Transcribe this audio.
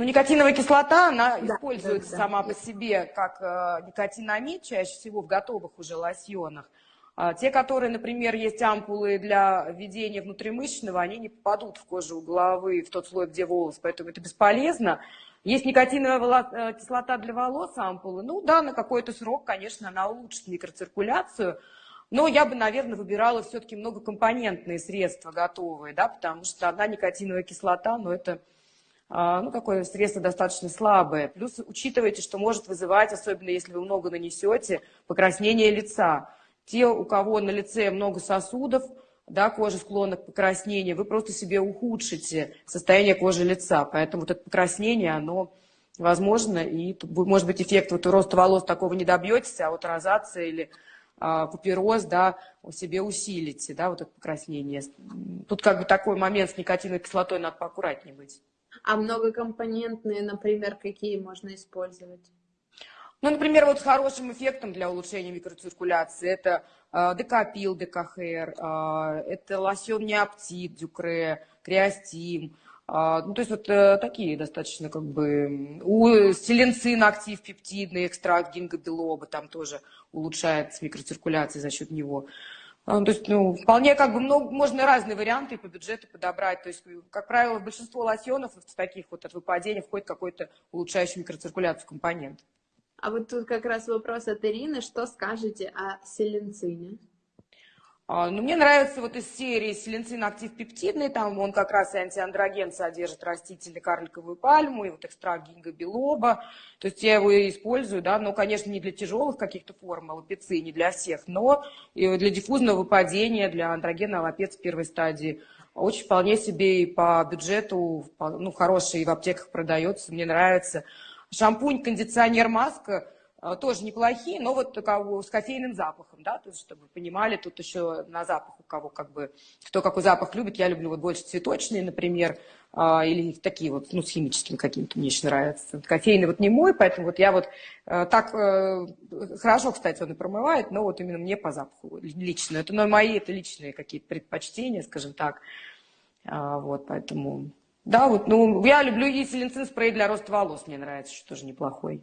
Ну, никотиновая кислота, она Да, используется да, да. сама по себе как э, никотинамид, чаще всего в готовых уже лосьонах. А те, которые, например, есть ампулы для введения внутримышечного, они не попадут в кожу головы, в тот слой, где волос, поэтому это бесполезно. Есть никотиновая э, кислота для волос, ампулы. Ну да, на какой-то срок, конечно, она улучшит микроциркуляцию, но я бы, наверное, выбирала все-таки многокомпонентные средства готовые, да, потому что одна никотиновая кислота, ну это ну, такое средство достаточно слабое. Плюс учитывайте, что может вызывать, особенно если вы много нанесете, покраснение лица. Те, у кого на лице много сосудов, да, кожа склонна к покраснению, вы просто себе ухудшите состояние кожи лица. Поэтому вот это покраснение, оно возможно, и может быть эффект вот роста волос такого не добьетесь, а вот розация или а, купероз, да, у себе усилите, да, вот это покраснение. Тут как бы такой момент с никотиновой кислотой надо поаккуратнее быть. А многокомпонентные, например, какие можно использовать? Ну, например, вот с хорошим эффектом для улучшения микроциркуляции это э, декапил, декахер, э, это лосьон неоптит, дюкре, креастим. э, ну, то есть вот э, такие достаточно как бы... У селенцин актив пептидный экстракт гингобилоба там тоже улучшает микроциркуляция за счет него. А, То есть, ну, вполне как бы много, можно разные варианты по бюджету подобрать. То есть, как правило, в большинство лосьонов в таких вот от выпадения входит какой-то улучшающий микроциркуляцию компонент. А вот тут как раз вопрос от Ирины. Что скажете о селенцине? А, Ну, мне нравится вот из серии селенцин актив пептидный, там он как раз и антиандроген содержит растительный карликовую пальму, и вот экстракт гингобилоба. То есть я его использую, да, но, конечно, не для тяжелых каких-то форм аллопеции, не для всех, но и для диффузного выпадения, для андрогена аллопец первой стадии. Очень вполне себе и по бюджету, ну, хороший, в аптеках продается, мне нравится. Шампунь, кондиционер, маска тоже неплохие, но вот с кофейным запахом, да, то есть, чтобы вы понимали, тут еще на запах у кого как бы, кто какой запах любит, я люблю вот больше цветочные, например, а, или такие вот, ну, с химическим каким-то, мне еще нравится. Кофейный вот не мой, поэтому вот я вот э, так, э, хорошо, кстати, он и промывает, но вот именно мне по запаху лично. Это ну, мои, это личные какие-то предпочтения, скажем так. А, вот, поэтому, да, вот, ну, я люблю и селенцин спрей для роста волос, мне нравится, что тоже неплохой.